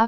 A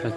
Terus